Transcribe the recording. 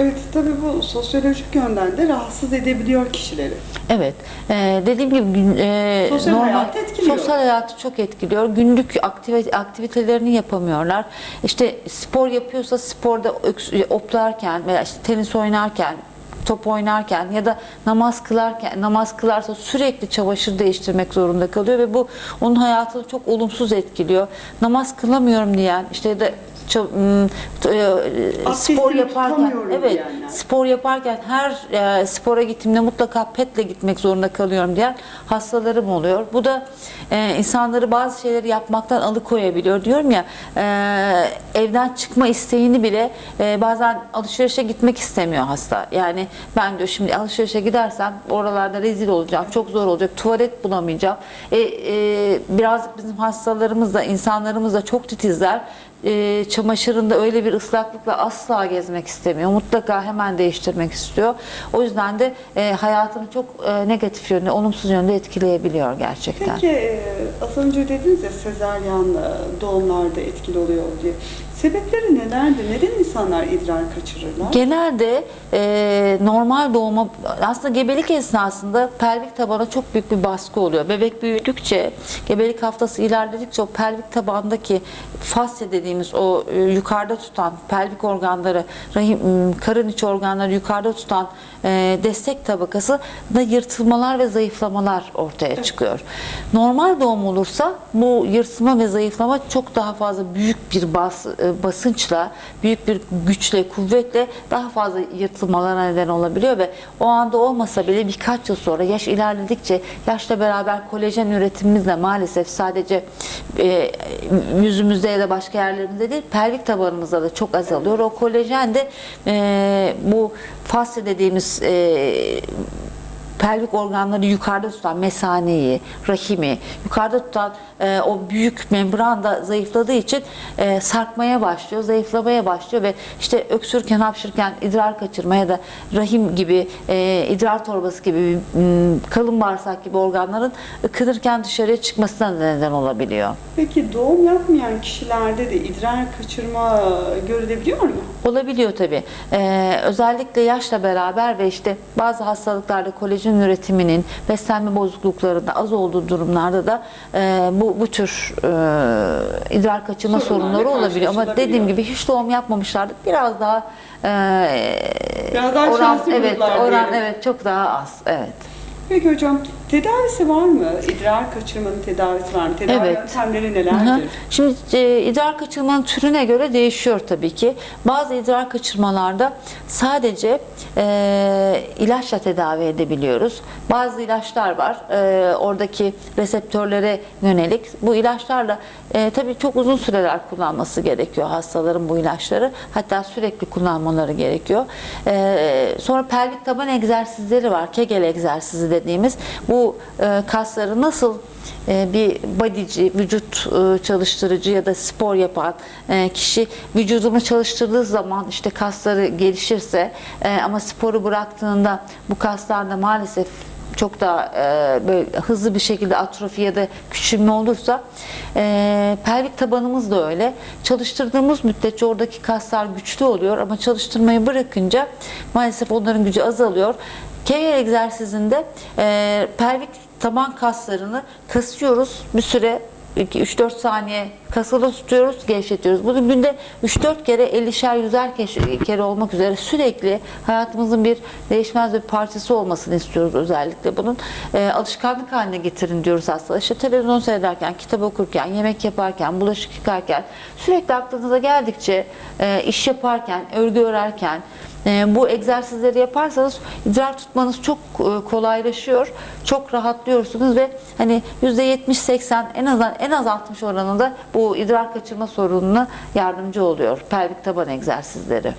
Evet, tabii bu sosyolojik yönden de rahatsız edebiliyor kişileri. Evet. Ee, dediğim gibi e, Sosyal hayatı etkiliyor. Sosyal hayatı çok etkiliyor. Günlük aktivite, aktivitelerini yapamıyorlar. İşte spor yapıyorsa sporda oplarken veya işte tenis oynarken top oynarken ya da namaz kılarken namaz kılarsa sürekli çamaşır değiştirmek zorunda kalıyor ve bu onun hayatını çok olumsuz etkiliyor. Namaz kılamıyorum diyen işte ya da e, spor yaparken evet diyenler. spor yaparken her e, spora gittiğimde mutlaka petle gitmek zorunda kalıyorum diyen hastalarım oluyor. Bu da e, insanları bazı şeyleri yapmaktan alıkoyabiliyor. Diyorum ya e, evden çıkma isteğini bile e, bazen alışverişe gitmek istemiyor hasta. Yani ben diyor şimdi alışverişe gidersem oralarda rezil olacağım. Çok zor olacak. Tuvalet bulamayacağım. E, e, birazcık bizim hastalarımız da insanlarımız da çok titizler e, çamaşırında öyle bir ıslaklıkla asla gezmek istemiyor. Mutlaka hemen değiştirmek istiyor. O yüzden de e, hayatını çok e, negatif yönde, olumsuz yönde etkileyebiliyor gerçekten. Peki e, az önce dediniz ya sezaryen e, doğumlarda etkili oluyor diye. Sebepleri nelerdir? Neden insanlar idrar kaçırırlar? Genelde e, normal doğuma aslında gebelik esnasında pelvik tabana çok büyük bir baskı oluyor. Bebek büyüdükçe, gebelik haftası ilerledikçe o pelvik tabandaki fasya dediğimiz o e, yukarıda tutan pelvik organları, rahim, karın içi organları yukarıda tutan e, destek tabakası da yırtılmalar ve zayıflamalar ortaya çıkıyor. Normal doğum olursa bu yırtılma ve zayıflama çok daha fazla büyük bir bas, e, basınçla, büyük bir güçle, kuvvetle daha fazla yırtılmalara neden olabiliyor ve o anda olmasa bile birkaç yıl sonra yaş ilerledikçe yaşla beraber kolajen üretimimiz de maalesef sadece e, yüzümüzde ya da başka yerlerimizde değil pelvik tabanımızda da çok azalıyor. O kolajen de e, bu fasya dediğimiz e, pelvik organları yukarıda tutan mesaneyi, rahimi, yukarıda tutan e, o büyük membran da zayıfladığı için e, sarkmaya başlıyor, zayıflamaya başlıyor ve işte öksürken, hapşırken idrar kaçırma ya da rahim gibi, e, idrar torbası gibi, kalın bağırsak gibi organların ıkınırken dışarıya çıkmasına neden olabiliyor. Peki doğum yapmayan kişilerde de idrar kaçırma görülebiliyor mu? Olabiliyor tabii. Ee, özellikle yaşla beraber ve işte bazı hastalıklarda kolajen üretiminin beslenme bozukluklarında az olduğu durumlarda da e, bu bu tür e, idrar kaçırma Sorunlarla sorunları olabiliyor. Ama dediğim gibi hiç doğum yapmamışlardı. Biraz daha e, Biraz daha oran evet oran diyelim. evet çok daha az. Evet. Peki hocam tedavisi var mı? İdrar kaçırmanın tedavisi var mı? Tedavi Evet. yöntemleri Hı hı. nelerdir? Şimdi e, idrar kaçırmanın türüne göre değişiyor tabii ki. Bazı idrar kaçırmalarda sadece e, ilaçla tedavi edebiliyoruz. Bazı ilaçlar var. E, oradaki reseptörlere yönelik. Bu ilaçlarla e, tabii çok uzun süreler kullanması gerekiyor hastaların bu ilaçları. Hatta sürekli kullanmaları gerekiyor. E, sonra pelvik taban egzersizleri var. Kegel egzersizi dediğimiz. Bu e, kasları nasıl e, bir bodyci, vücut e, çalıştırıcı ya da spor yapan kişi vücudunu çalıştırdığı zaman işte kasları gelişirse ama sporu bıraktığında bu kaslar da maalesef çok daha e, böyle hızlı bir şekilde atrofi ya da küçülme olursa e, pelvik tabanımız da öyle. Çalıştırdığımız müddetçe oradaki kaslar güçlü oluyor ama çalıştırmayı bırakınca maalesef onların gücü azalıyor. Kegel egzersizinde e, pelvik taban kaslarını kasıyoruz bir süre 3-4 saniye kasılı tutuyoruz, gevşetiyoruz. Bunu günde 3-4 kere 50'şer 100'er keş- kere olmak üzere sürekli hayatımızın bir değişmez bir parçası olmasını istiyoruz özellikle bunun. E, alışkanlık haline getirin diyoruz aslında. İşte televizyon seyrederken, kitap okurken, yemek yaparken, bulaşık yıkarken sürekli aklınıza geldikçe e, iş yaparken, örgü örerken, bu egzersizleri yaparsanız idrar tutmanız çok e, kolaylaşıyor. Çok rahatlıyorsunuz ve hani %70-80 en az en az 60 oranında bu idrar kaçırma sorununa yardımcı oluyor pelvik taban egzersizleri.